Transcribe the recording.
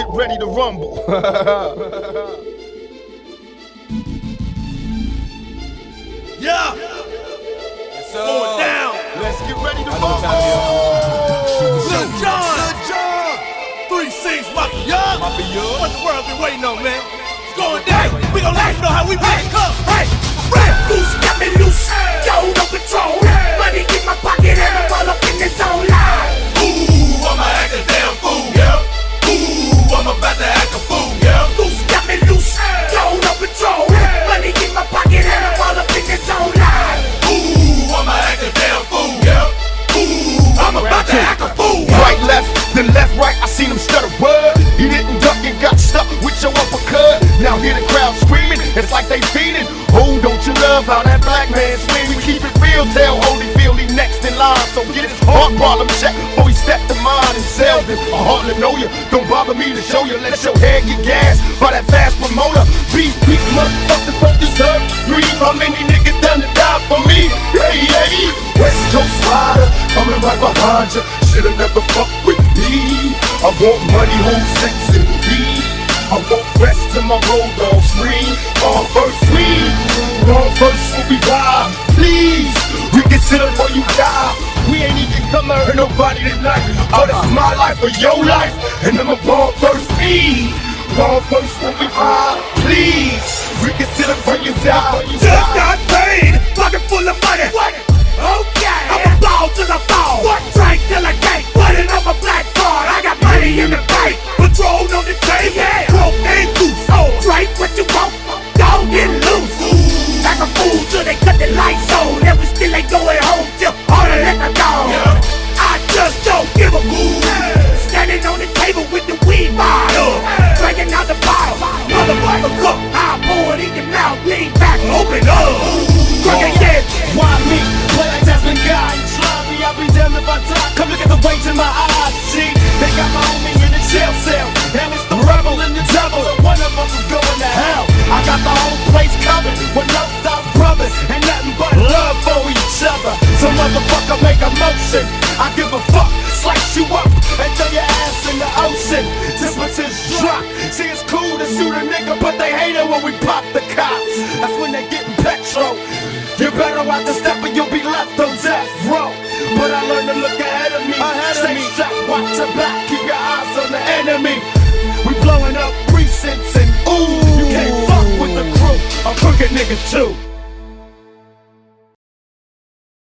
get ready to rumble. Yeah, So, going down. Let's get ready to I know what rumble. time Lil Jon. Three six Mafia. Mafia. What the world been waiting on, man? It's going down. We gon' let you know how we make Come, hey, they feeding. Oh, don't you love how that black man swing? We keep it real. Tell Holyfield he next in line. So get his heart problem check before he step to mine and sell this. I hardly know you. Don't bother me to show you. Let your head get gas by that fast promoter. Beat, beat, motherfuckers don't deserve to breathe. How many niggas done to die for me? Hey, hey. West Coast rider, coming right behind you. Shoulda never fucked with me. I want money, who's sex and weed. I want rest till my. On first we, on first when we ride. Please, reconsider before you die. We ain't even come to hurt nobody tonight. But it's my life or your life, and I'm a born first me. Born first when we ride. Please, reconsider before you die. Just got paid, pocket full of weed bottle, drinking out the bottle. Motherfucker, cook, I pour it in your mouth, lean back, open up. Drink again. Why me? Play like Desmond Guy. Try me, I'll be damned if I die. Come look at the weight in my eyes. See, they got my homie in the jail cell. And it's the rebel and the devil. And one of us is going to hell. I got the whole place covered with no stop brothers. And nothing but love for each other. So motherfucker make a motion. I give a fuck. To shoot a nigga, but they hate it when we pop the cops. That's when they getting petrol. You better watch the step or you'll be left on death row. But I learned to look ahead of me. Ahead of Stay me. strapped, watch your back, keep your eyes on the enemy. We blowing up precincts and ooh, you can't fuck with the crew. I'm crooked niggas too.